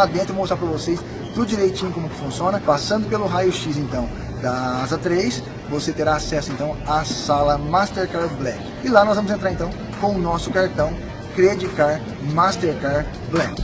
lá dentro e mostrar para vocês tudo direitinho como que funciona. Passando pelo raio-x então da Asa 3, você terá acesso então à sala Mastercard Black. E lá nós vamos entrar então com o nosso cartão Credit Card Mastercard Black.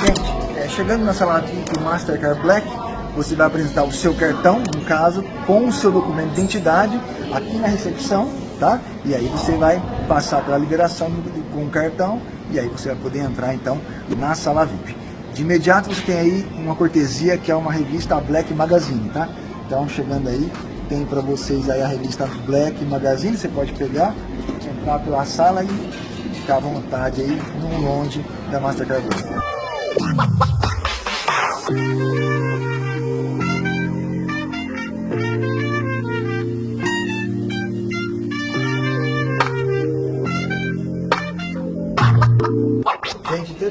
Gente, é, chegando na sala VIP Mastercard Black, você vai apresentar o seu cartão, no caso, com o seu documento de identidade, aqui na recepção, tá? E aí você vai passar pela liberação com o cartão, e aí você vai poder entrar, então, na sala VIP. De imediato você tem aí uma cortesia, que é uma revista Black Magazine, tá? Então, chegando aí, tem para vocês aí a revista Black Magazine, você pode pegar, entrar pela sala e ficar à vontade aí no longe da Mastercard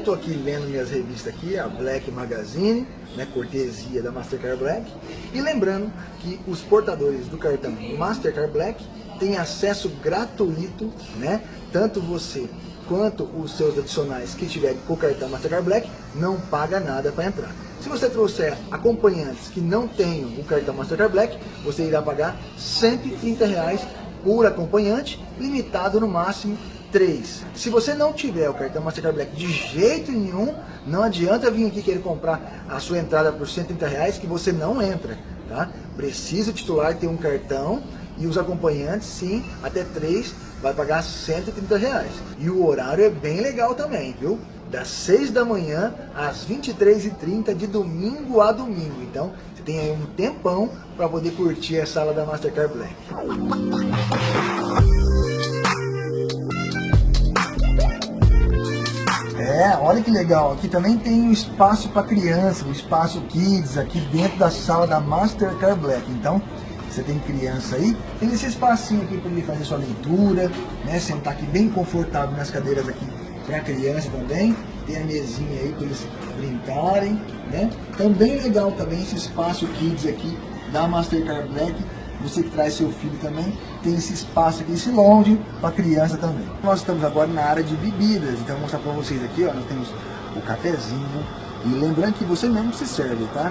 eu estou aqui lendo minhas revistas aqui, a Black Magazine, né, cortesia da Mastercard Black. E lembrando que os portadores do cartão Mastercard Black têm acesso gratuito, né, tanto você quanto os seus adicionais que tiverem com o cartão Mastercard Black, não paga nada para entrar. Se você trouxer acompanhantes que não tenham o cartão Mastercard Black, você irá pagar 130 reais por acompanhante, limitado no máximo 3. Se você não tiver o cartão Mastercard Black de jeito nenhum, não adianta vir aqui querer comprar a sua entrada por 130 reais que você não entra. Tá? Precisa o titular ter um cartão e os acompanhantes, sim, até 3 vai pagar 130 reais. E o horário é bem legal também, viu? Das 6 da manhã às 23h30 de domingo a domingo. Então, você tem aí um tempão para poder curtir a sala da Mastercard Black. É, olha que legal. Aqui também tem um espaço para criança, um espaço kids aqui dentro da sala da Mastercard Black. Então, você tem criança aí, tem esse espacinho aqui para ele fazer sua leitura, né? Sentar aqui bem confortável nas cadeiras aqui para criança também. Tem a mesinha aí para eles brincarem, né? Também legal também esse espaço kids aqui da Mastercard Black. Você que traz seu filho também, tem esse espaço aqui, esse lounge para criança também. Nós estamos agora na área de bebidas, então vou mostrar para vocês aqui, ó, nós temos o cafezinho. E lembrando que você mesmo se serve, tá?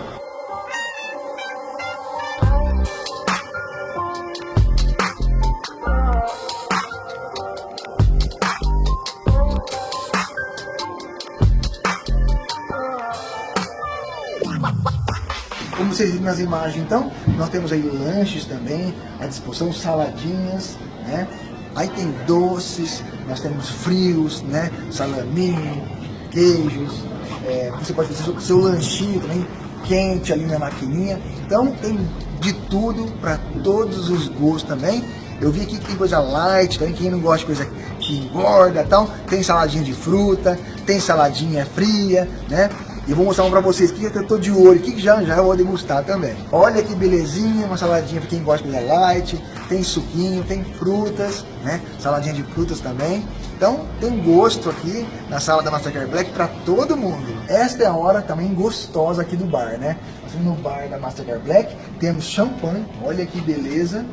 Como vocês viram nas imagens, então, nós temos aí lanches também, à disposição, saladinhas, né? Aí tem doces, nós temos frios, né? Salaminho, queijos, é, você pode fazer seu, seu lanchinho também, quente ali na maquininha. Então tem de tudo, para todos os gostos também. Eu vi aqui que tem coisa light, também quem não gosta de coisa que engorda tal, tem saladinha de fruta, tem saladinha fria, né? E vou mostrar um pra vocês que eu tô de olho, que já já eu vou degustar também. Olha que belezinha, uma saladinha pra quem gosta de light, tem suquinho, tem frutas, né? Saladinha de frutas também. Então tem gosto aqui na sala da Mastercard Black para todo mundo. Esta é a hora também gostosa aqui do bar, né? no bar da Mastercard Black, temos champanhe, olha que beleza.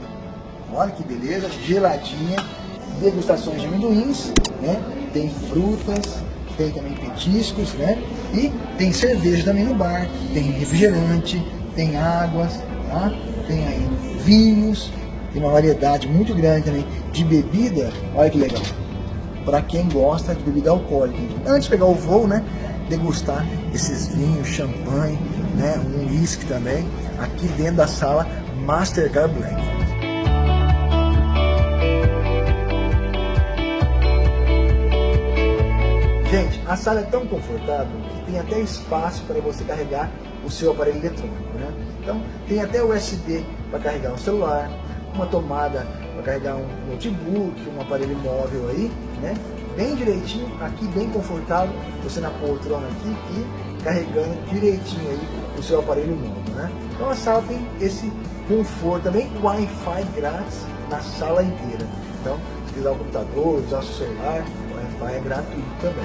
Olha que beleza, geladinha, degustações de amendoins, né? Tem frutas, tem também petiscos, né? E tem cerveja também no bar, tem refrigerante, tem águas, tá? Tem aí vinhos, tem uma variedade muito grande também de bebida, olha que legal. Para quem gosta de bebida alcoólica. Antes de pegar o voo, né? Degustar esses vinhos, champanhe, né? Um whisky também, aqui dentro da sala Mastercard Black. A sala é tão confortável que tem até espaço para você carregar o seu aparelho eletrônico, né? Então, tem até USB para carregar um celular, uma tomada para carregar um notebook, um aparelho móvel aí, né? Bem direitinho, aqui bem confortável, você na poltrona aqui e carregando direitinho aí o seu aparelho móvel, né? Então a sala tem esse conforto também, Wi-Fi grátis na sala inteira. Então, se quiser o computador, usar o celular, Spotify é gratuito também.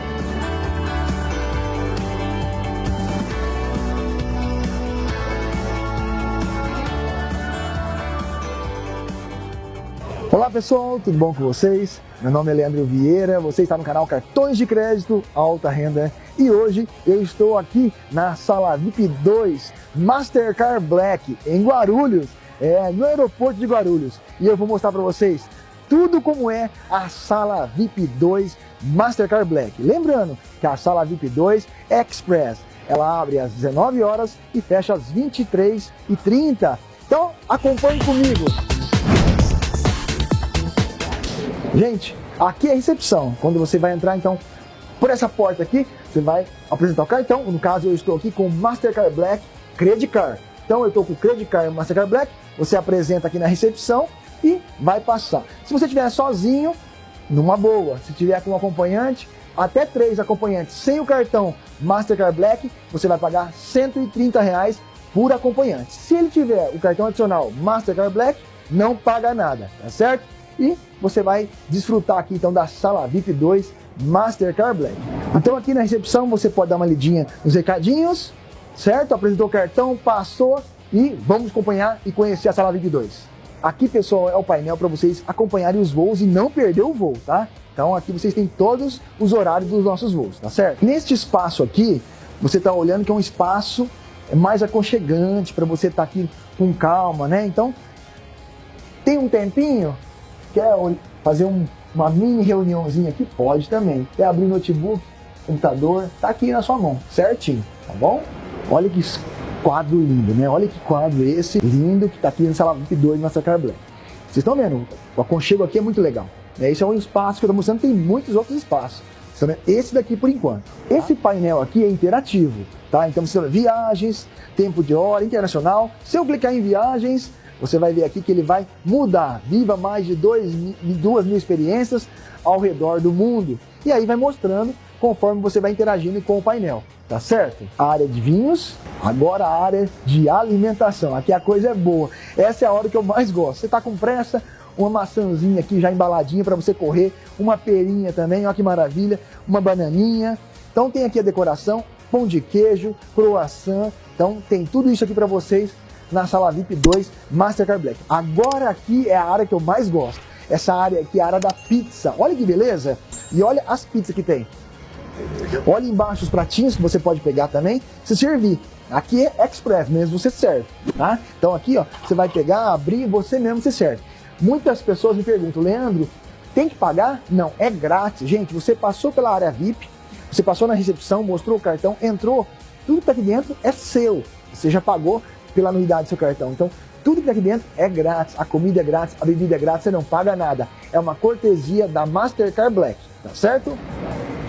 Olá pessoal, tudo bom com vocês? Meu nome é Leandro Vieira, você está no canal Cartões de Crédito Alta Renda e hoje eu estou aqui na sala VIP 2 Mastercard Black em Guarulhos, é, no aeroporto de Guarulhos e eu vou mostrar para vocês tudo como é a sala VIP 2 Mastercard Black. Lembrando que a sala VIP 2 Express, ela abre às 19 horas e fecha às 23h30. Então acompanhe comigo. Gente, aqui é a recepção. Quando você vai entrar, então, por essa porta aqui, você vai apresentar o cartão. No caso, eu estou aqui com Mastercard Black Credit Card. Então, eu estou com o Credit Card Mastercard Black. Você apresenta aqui na recepção e vai passar. Se você estiver sozinho, numa boa. Se tiver com um acompanhante, até três acompanhantes sem o cartão Mastercard Black, você vai pagar 130 reais por acompanhante. Se ele tiver o cartão adicional Mastercard Black, não paga nada, tá certo? e você vai desfrutar aqui então da sala VIP 2 Mastercard Black. Então aqui na recepção você pode dar uma lidinha nos recadinhos, certo? Apresentou o cartão, passou e vamos acompanhar e conhecer a sala VIP 2. Aqui, pessoal, é o painel para vocês acompanharem os voos e não perder o voo, tá? Então aqui vocês têm todos os horários dos nossos voos, tá certo? Neste espaço aqui, você está olhando que é um espaço mais aconchegante para você estar tá aqui com calma, né? Então, tem um tempinho, Quer fazer um, uma mini reuniãozinha aqui? Pode também. Quer abrir notebook, computador? Tá aqui na sua mão, certinho, tá bom? Olha que quadro lindo, né? Olha que quadro esse lindo que tá aqui na sala VIP 2 Mastercard Black. Vocês estão vendo? O aconchego aqui é muito legal. Esse é um espaço que eu estou mostrando, tem muitos outros espaços. Esse daqui por enquanto. Esse painel aqui é interativo, tá? Então você viagens, tempo de hora, internacional. Se eu clicar em viagens, você vai ver aqui que ele vai mudar. Viva mais de dois, duas mil experiências ao redor do mundo. E aí vai mostrando conforme você vai interagindo com o painel, tá certo? A área de vinhos, agora a área de alimentação. Aqui a coisa é boa. Essa é a hora que eu mais gosto. Você tá com pressa, uma maçãzinha aqui já embaladinha para você correr, uma perinha também, olha que maravilha, uma bananinha. Então tem aqui a decoração, pão de queijo, croissant. Então tem tudo isso aqui para vocês na sala VIP 2 Mastercard Black. Agora aqui é a área que eu mais gosto. Essa área aqui é a área da pizza. Olha que beleza! E olha as pizzas que tem. Olha embaixo os pratinhos que você pode pegar também, se servir. Aqui é express mesmo, você serve, tá? Então aqui, ó, você vai pegar, abrir, você mesmo se serve. Muitas pessoas me perguntam, Leandro, tem que pagar? Não, é grátis. Gente, você passou pela área VIP, você passou na recepção, mostrou o cartão, entrou, tudo que tá aqui dentro é seu. Você já pagou, pela anuidade do seu cartão. Então, tudo que está aqui dentro é grátis, a comida é grátis, a bebida é grátis, você não paga nada. É uma cortesia da Mastercard Black, tá certo?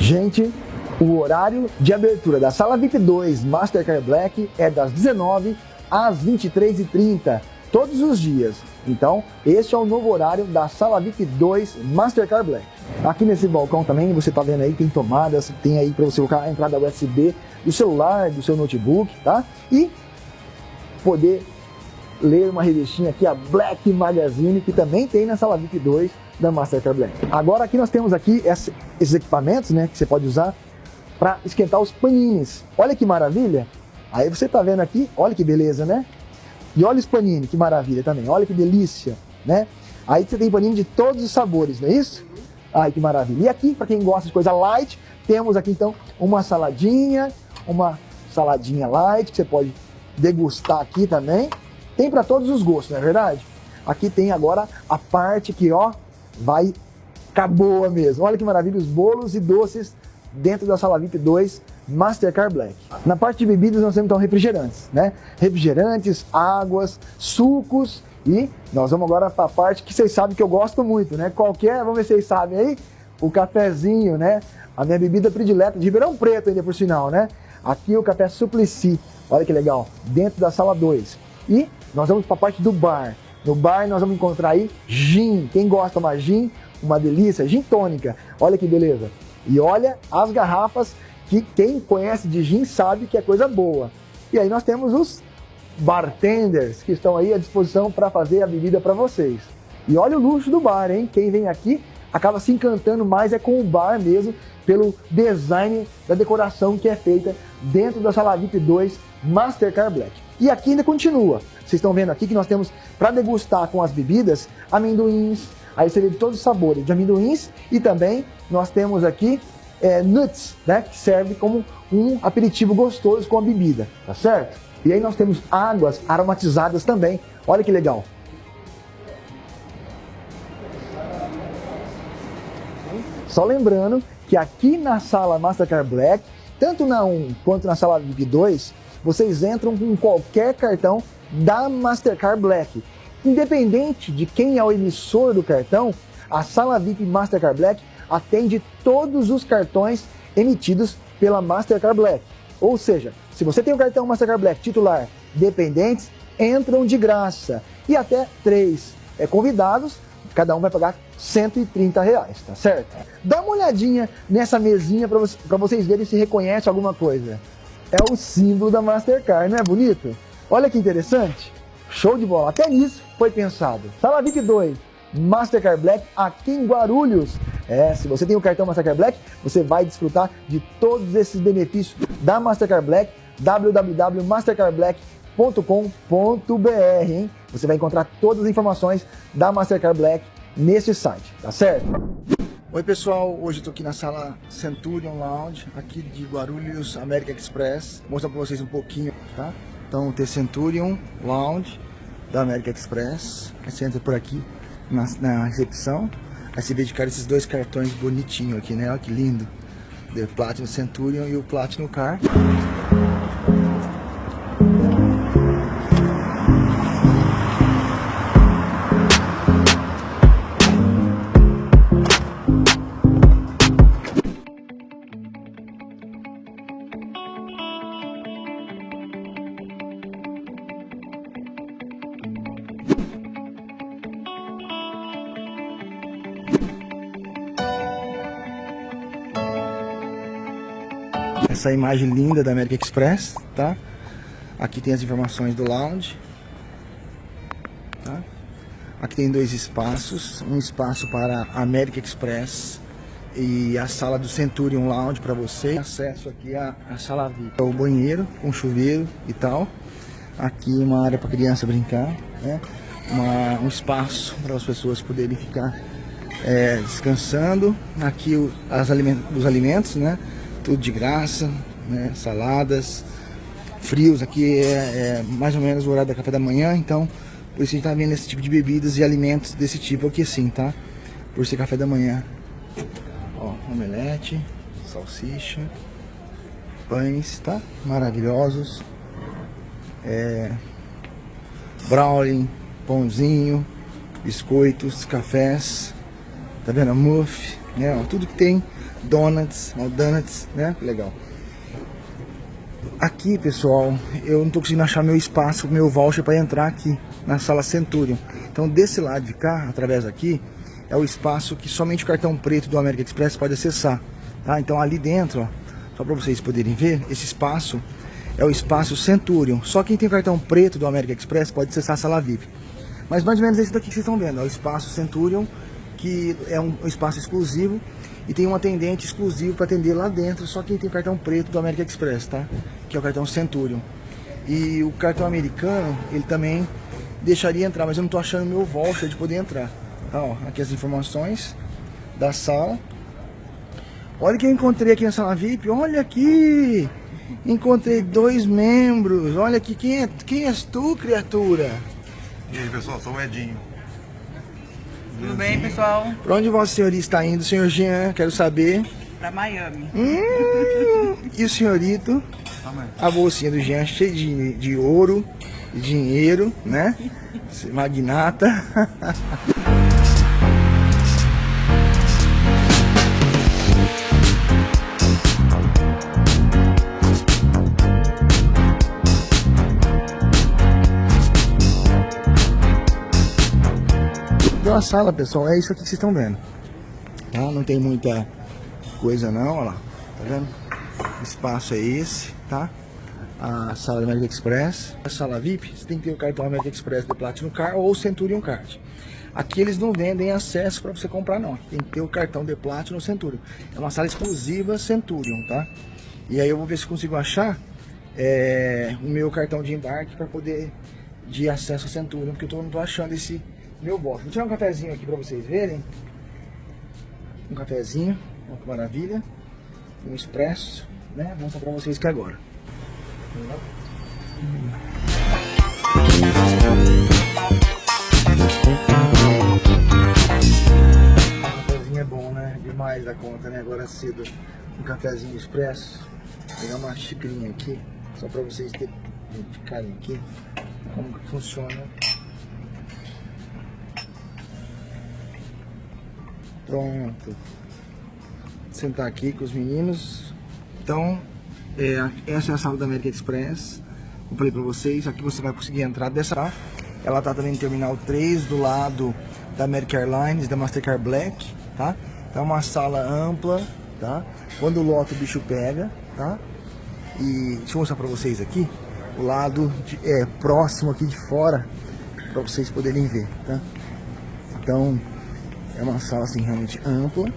Gente, o horário de abertura da sala VIP 2 Mastercard Black é das 19 às 23h30, todos os dias. Então, este é o novo horário da sala VIP 2 Mastercard Black. Aqui nesse balcão também, você está vendo aí, tem tomadas, tem aí para você colocar a entrada USB do celular, do seu notebook, tá? E poder ler uma revistinha aqui, a Black Magazine, que também tem na sala VIP 2 da Mastercard Black. Agora aqui nós temos aqui esses equipamentos, né, que você pode usar para esquentar os panines. Olha que maravilha! Aí você tá vendo aqui, olha que beleza, né? E olha os panini, que maravilha também, olha que delícia, né? Aí você tem panini de todos os sabores, não é isso? Ai, que maravilha. E aqui, para quem gosta de coisa light, temos aqui então uma saladinha, uma saladinha light, que você pode degustar aqui também. Tem para todos os gostos, não é verdade? Aqui tem agora a parte que, ó, vai ficar boa mesmo. Olha que maravilha, os bolos e doces dentro da sala VIP 2 Mastercard Black. Na parte de bebidas nós temos então refrigerantes, né? Refrigerantes, águas, sucos e nós vamos agora para a parte que vocês sabem que eu gosto muito, né? Qualquer, vamos ver se vocês sabem aí, o cafezinho, né? A minha bebida predileta de Ribeirão Preto ainda por sinal, né? Aqui o café Suplicy. Olha que legal, dentro da sala 2. E nós vamos para a parte do bar. No bar nós vamos encontrar aí gin. Quem gosta de gin, uma delícia, gin tônica. Olha que beleza. E olha as garrafas que quem conhece de gin sabe que é coisa boa. E aí nós temos os bartenders que estão aí à disposição para fazer a bebida para vocês. E olha o luxo do bar, hein? Quem vem aqui acaba se encantando mais é com o bar mesmo, pelo design da decoração que é feita dentro da sala VIP 2 Mastercard Black. E aqui ainda continua. Vocês estão vendo aqui que nós temos para degustar com as bebidas amendoins, Aí você vê de todos os sabores de amendoins e também nós temos aqui é, nuts, né? Que serve como um aperitivo gostoso com a bebida, tá certo? E aí nós temos águas aromatizadas também. Olha que legal. Só lembrando que aqui na sala Mastercard Black, tanto na 1 quanto na sala VIP 2, vocês entram com qualquer cartão da Mastercard Black. Independente de quem é o emissor do cartão, a sala VIP Mastercard Black atende todos os cartões emitidos pela Mastercard Black. Ou seja, se você tem o cartão Mastercard Black titular dependentes, entram de graça. E até três é, convidados cada um vai pagar 130 reais, tá certo? Dá uma olhadinha nessa mesinha para você, vocês verem se reconhece alguma coisa. É o símbolo da Mastercard, não é bonito? Olha que interessante. Show de bola. Até nisso foi pensado. Sala VIP 2, Mastercard Black aqui em Guarulhos. É, se você tem o cartão Mastercard Black, você vai desfrutar de todos esses benefícios da Mastercard Black, www.mastercardblack.com mastercardblack.com.br, hein? Você vai encontrar todas as informações da Mastercard Black nesse site, tá certo? Oi pessoal, hoje tô aqui na sala Centurion Lounge, aqui de Guarulhos American Express. Vou mostrar pra vocês um pouquinho, tá? Então tem Centurion Lounge da American Express. Você entra por aqui na, na recepção. Aí você vê de cara esses dois cartões bonitinhos aqui, né? Olha que lindo. The Platinum Centurion e o Platinum Car. Essa imagem linda da American Express, tá? Aqui tem as informações do lounge. Tá? Aqui tem dois espaços, um espaço para a American Express e a sala do Centurion Lounge para você. Acesso aqui à, à sala VIP. O banheiro com chuveiro e tal. Aqui uma área para criança brincar, né? Uma, um espaço para as pessoas poderem ficar é, descansando. Aqui o, as alimentos, os alimentos, né? Tudo de graça, né? Saladas, frios, aqui é, é, mais ou menos o horário da café da manhã, então por isso a gente tá vendo esse tipo de bebidas e alimentos desse tipo aqui sim, tá? Por ser café da manhã. Ó, omelete, salsicha, pães, tá? Maravilhosos. É, brownie, pãozinho, biscoitos, cafés, tá vendo? Muff, né? Tudo que tem donuts, donuts, né? Legal. Aqui, pessoal, eu não tô conseguindo achar meu espaço, meu voucher para entrar aqui na sala Centurion. Então, desse lado de cá, através daqui, é o espaço que somente o cartão preto do American Express pode acessar, tá? Então, ali dentro, ó, só para vocês poderem ver, esse espaço é o espaço Centurion. Só quem tem cartão preto do American Express pode acessar a sala VIP. Mas mais ou menos esse daqui que vocês estão vendo, é o espaço Centurion, que é um espaço exclusivo e tem um atendente exclusivo para atender lá dentro, só quem tem cartão preto do American Express, tá? Que é o cartão Centurion. E o cartão americano, ele também deixaria entrar, mas eu não tô achando meu voucher de poder entrar. Tá, ó, aqui as informações da sala. Olha que eu encontrei aqui na sala VIP, olha aqui! Encontrei dois membros, olha aqui, quem é, quem és tu, criatura? E aí, pessoal, sou o Edinho. Tudo bem, pessoal? Para onde Vossa Senhoria está indo, senhor Jean? Quero saber. Para Miami. Hum, e o senhorito? A bolsinha do Jean cheia de, de ouro, de dinheiro, né? Magnata. A sala, pessoal. É isso aqui que vocês estão vendo. Tá? Não tem muita coisa não, olha lá. Tá vendo? Espaço é esse, tá? A sala do American Express. A sala VIP, você tem que ter o cartão American Express do Platinum Car ou Centurion Card. Aqui eles não vendem acesso para você comprar não. Tem que ter o cartão de Platinum Centurion. É uma sala exclusiva Centurion, tá? E aí eu vou ver se consigo achar é, o meu cartão de embarque para poder de acesso a Centurion, porque eu tô, não tô achando esse meu voto. Vou tirar um cafezinho aqui pra vocês verem. Um cafezinho, olha que maravilha. Um expresso, né? Vou mostrar pra vocês aqui agora. O cafezinho é bom, né? Demais da conta, né? Agora cedo, um cafezinho expresso. Vou pegar uma xicrinha aqui, só pra vocês terem ficarem aqui como que funciona. Pronto. Sentar aqui com os meninos. Então, é, essa é a sala da American Express. Eu falei pra vocês, aqui você vai conseguir entrar dessa. Ela tá também no Terminal 3, do lado da American Airlines, da Mastercard Black, tá? É uma sala ampla, tá? Quando lota o bicho pega, tá? E deixa eu mostrar pra vocês aqui, o lado de, é, próximo aqui de fora, pra vocês poderem ver, tá? Então, é uma sala assim realmente ampla.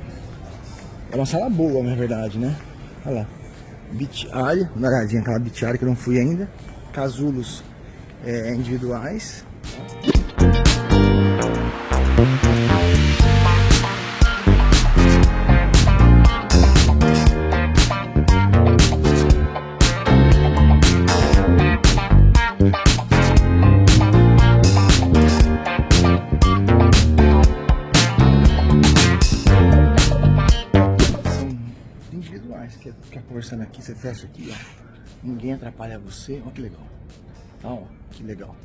É uma sala boa, na verdade, né? Olha lá. Beach uma olhadinha aquela beach area que eu não fui ainda. Casulos é, individuais. Aqui, ó. Ninguém atrapalha você. Olha que legal. Tá, ó, que legal.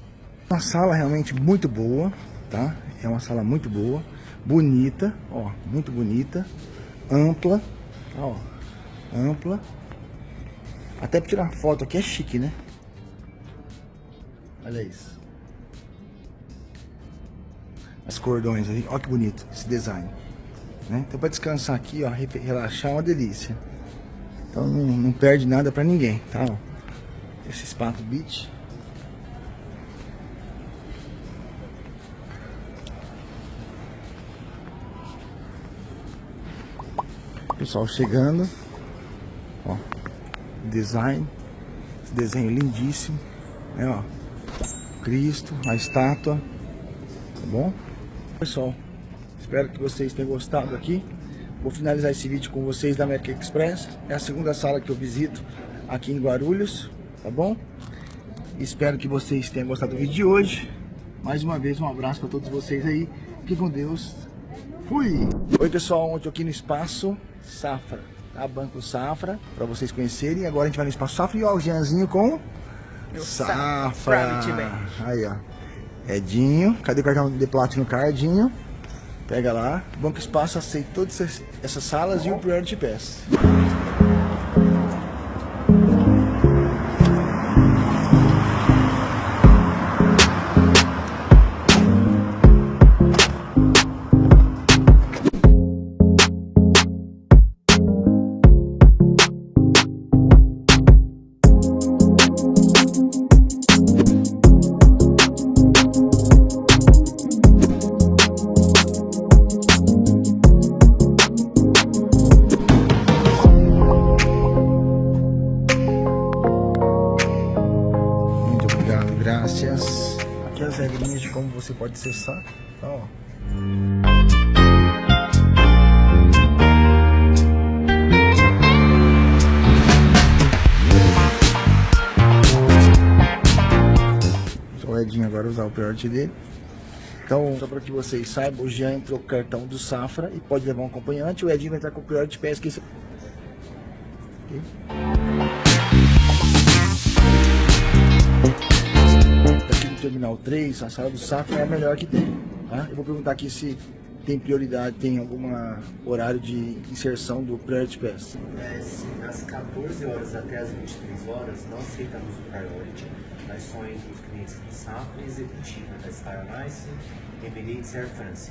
Uma sala realmente muito boa, tá? É uma sala muito boa, bonita, ó, muito bonita, ampla, tá, ó, ampla. Até pra tirar foto aqui é chique, né? Olha isso. As cordões aí, olha que bonito esse design. Né? Então para descansar aqui, ó, re- relaxar é uma delícia. Então não, não perde nada pra ninguém, tá? Esse Spato Beach. Pessoal chegando. Ó, design. Esse desenho lindíssimo. Né, ó. Cristo, a estátua. Tá bom? Pessoal, espero que vocês tenham gostado aqui. Vou finalizar esse vídeo com vocês da American Express. É a segunda sala que eu visito aqui em Guarulhos, tá bom? Espero que vocês tenham gostado do vídeo de hoje. Mais uma vez, um abraço para todos vocês aí. Fiquem com Deus. Fui! Oi pessoal, ontem aqui no Espaço Safra, tá? Banco Safra, para vocês conhecerem. Agora a gente vai no Espaço Safra e ó, o Jeanzinho com Meu Safra. Aí ó, Edinho, cadê o cartão de Platinum Cardinho? Pega lá, Banco Espaço aceita todas essas- essas salas e o Priority Pass. Pode acessar. Tá, ó. O Edinho agora usar o priority dele. Então, só para que vocês saibam, o Jean entrou com o cartão do Safra e pode levar um acompanhante. O Edinho vai entrar com o priority pass. Que Terminal 3, a sala do Safra é a melhor que tem. Tá? Eu vou perguntar aqui se tem prioridade, tem algum horário de inserção do Priority Pass. É, se das 14 horas até as 23 horas não aceitamos o Priority, mas só entre os clientes do Safra e executiva da Star Alliance, Emirates Air France.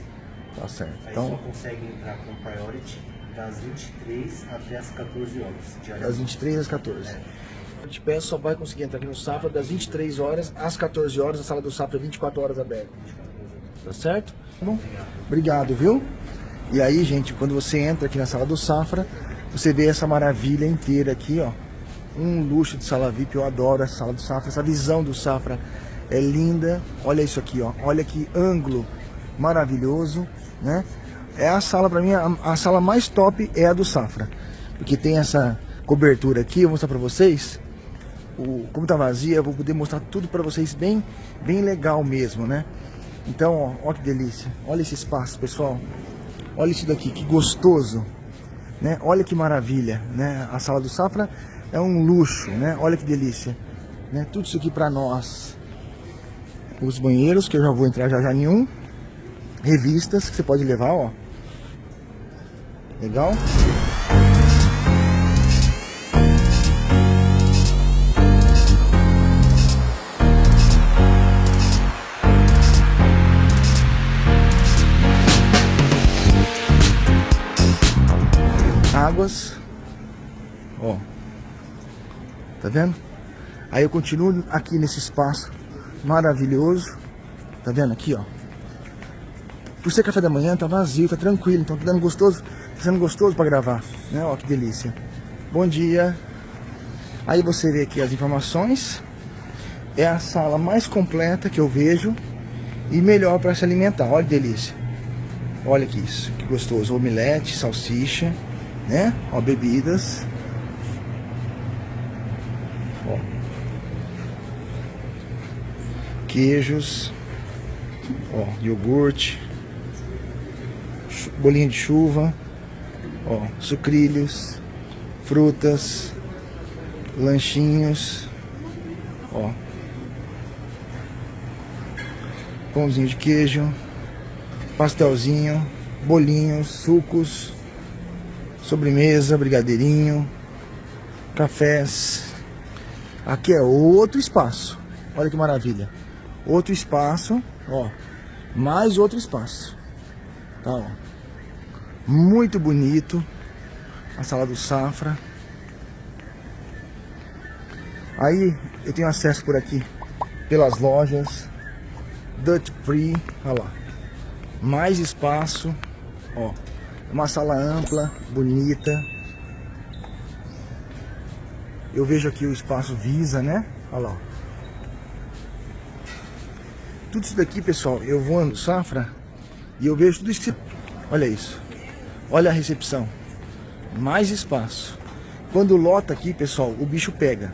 Tá certo. Aí só Então, consegue entrar com Priority das 23 até as 14 horas. das diariamente. 23 às 14. O Priority Pass só vai conseguir entrar aqui no Safra das 23 horas às 14 horas. A sala do Safra é 24 horas aberta. Tá certo? Bom? Obrigado, viu? E aí, gente, quando você entra aqui na sala do Safra, você vê essa maravilha inteira aqui, ó. Um luxo de sala VIP, eu adoro a sala do Safra. Essa visão do Safra é linda. Olha isso aqui, ó. Olha que ângulo maravilhoso, né? É a sala, para mim, a, a, sala mais top é a do Safra. Porque tem essa cobertura aqui, eu vou mostrar para vocês. O, como tá vazia, vou poder mostrar tudo para vocês bem, bem legal mesmo, né? Então, ó, ó que delícia. Olha esse espaço, pessoal. Olha isso daqui, que gostoso. Né? Olha que maravilha, né? A sala do Safra é um luxo, né? Olha que delícia. Né? Tudo isso aqui para nós. Os banheiros, que eu já vou entrar já já nenhum. Revistas que você pode levar, ó. Legal? Tá vendo? Aí eu continuo aqui nesse espaço maravilhoso. Tá vendo aqui, ó? Por ser café da manhã, tá vazio, tá tranquilo. Então tá dando gostoso Tá sendo gostoso para gravar, né? Ó, que delícia. Bom dia. Aí você vê aqui as informações. É a sala mais completa que eu vejo e melhor para se alimentar. Olha que delícia. Olha que isso, que gostoso. Omelete, salsicha, né? Ó, bebidas. Queijos. Ó, iogurte. Bolinho de chuva. Ó, sucrilhos, frutas, lanchinhos, ó. Pãozinho de queijo, pastelzinho, bolinhos, sucos, sobremesa, brigadeirinho, cafés. Aqui é outro espaço. Olha que maravilha. Outro espaço, ó. Mais outro espaço. Tá, ó. Muito bonito. A sala do Safra. Aí eu tenho acesso por aqui pelas lojas. Dutch Free, olha lá. Mais espaço, ó. Uma sala ampla, bonita. Eu vejo aqui o espaço Visa, né? Olha lá. Tudo isso daqui, pessoal, eu vou no Safra e eu vejo tudo isso. Olha isso. Olha a recepção. Mais espaço. Quando lota aqui, pessoal, o bicho pega,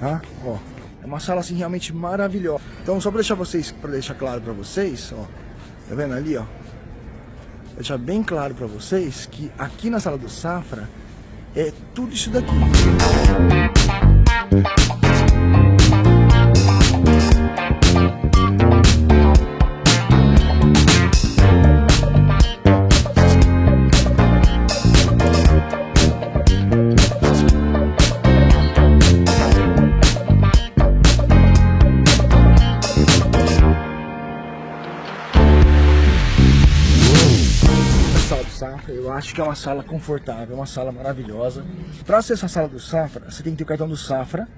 tá? Ó, é uma sala assim realmente maravilhosa. Então, só para deixar vocês, para deixar claro para vocês, ó, tá vendo ali, ó? Deixar bem claro para vocês que aqui na sala do Safra é tudo isso daqui. Que é uma sala confortável, uma sala maravilhosa. Para acessar a sala do Safra, você tem que ter o cartão do Safra.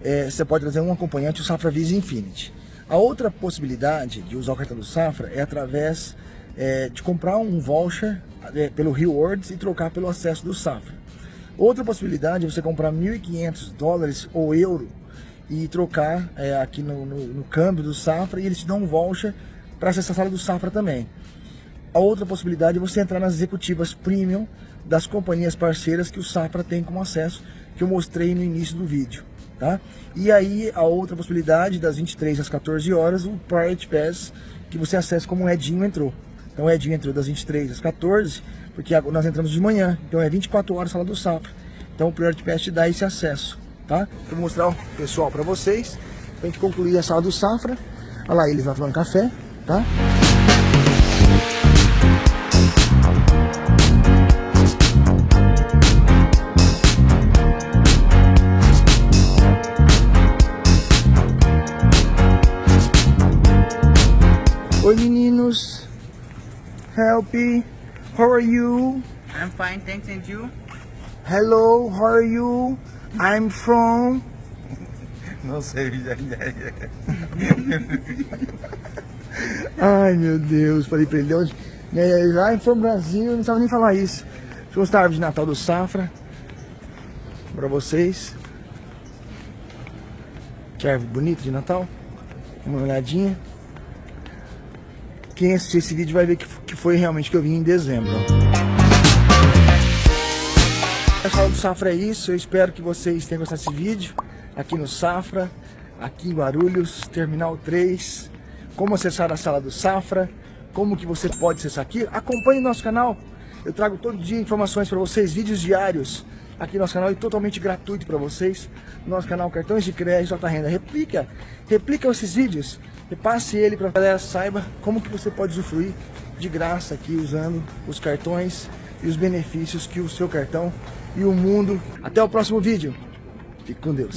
É, você pode trazer um acompanhante, o Safra Visa Infinity. A outra possibilidade de usar o cartão do Safra é através é, de comprar um voucher é, pelo Rewards e trocar pelo acesso do Safra. Outra possibilidade é você comprar 1.500 dólares ou euro e trocar é, aqui no, no, no câmbio do Safra e eles te dão um voucher para acessar a sala do Safra também. A outra possibilidade é você entrar nas executivas premium das companhias parceiras que o Safra tem como acesso, que eu mostrei no início do vídeo. Tá? E aí a outra possibilidade, das 23 às 14 horas, o Priority Pass, que você acessa como o Edinho entrou. Então o Edinho entrou das 23 às 14, porque nós entramos de manhã, então é 24 horas sala do Safra. Então o Priority Pass te dá esse acesso. Tá? Vou mostrar o pessoal para vocês, pra gente concluir a sala do Safra. Olha lá eles lá tomando café, tá? Help, how are you? I'm fine, thanks, and you? Hello, how are you? I'm from... Não sei, Ai meu Deus, falei pra ele onde... I'm from Brasil, não sabe nem falar isso. Mostrar a árvore de Natal do Safra pra vocês. Que árvore bonita de Natal. Uma olhadinha. Quem assistir esse vídeo vai ver que, que foi realmente que eu vim em dezembro. Pessoal do Safra é isso, eu espero que vocês tenham gostado desse vídeo aqui no Safra, aqui em Guarulhos, Terminal 3, como acessar a sala do Safra, como que você pode acessar aqui. Acompanhe nosso canal, eu trago todo dia informações para vocês, vídeos diários aqui no nosso canal e totalmente gratuito para vocês. Nosso canal Cartões de Crédito Alta Renda. Replica, replica esses vídeos, repasse ele para a galera saiba como que você pode usufruir de graça aqui usando os cartões e os benefícios que o seu cartão e o mundo. Até o próximo vídeo. Fique com Deus.